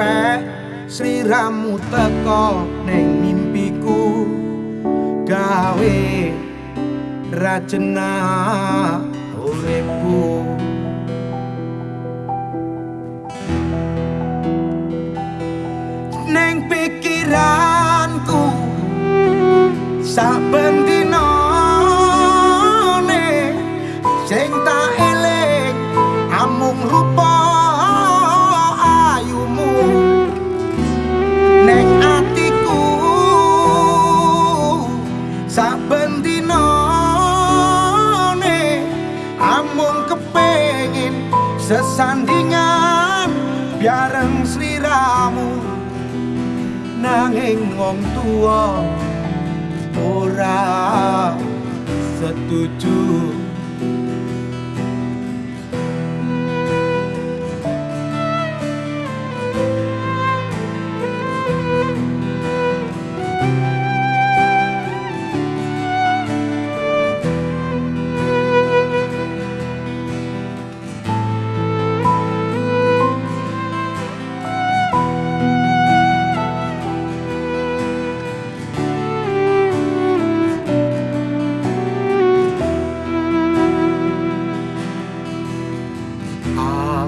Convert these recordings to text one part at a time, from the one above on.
sampai sampai sliramu teko ning mimpiku. Gawe rajena uripku. Ning pikiranku saben saben dina amung kepengin sesandingan biareng sliramu nanging wong tuwa ora setuju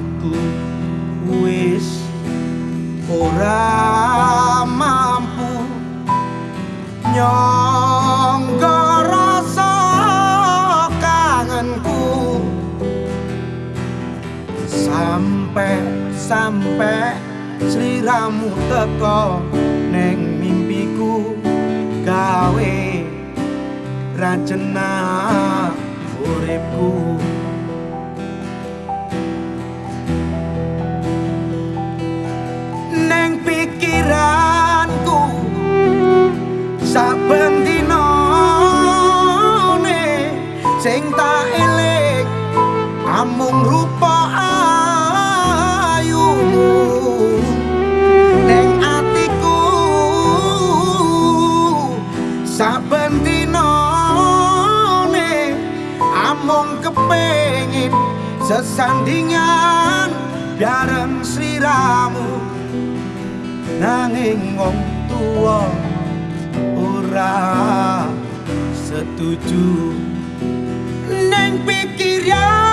aku wis ora mampu. Nyangga rasa kangenku. Sampai sampai sliramu teko neng mimpiku. Gawe rajena uripku sing tak eling amung rupa ayumu. Neng atiku saben dina amung kepengin sesandingan bareng sliramu. Nanging wong tuwa ora setuju ning pikiranku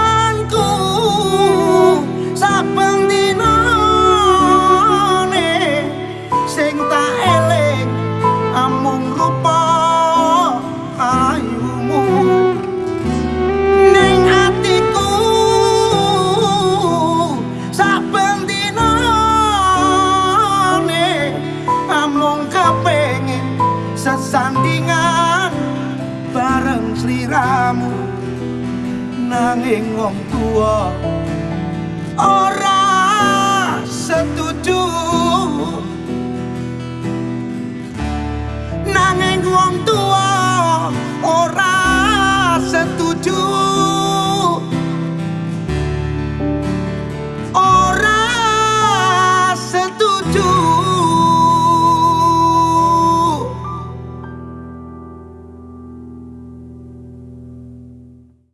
nanging wong tua ora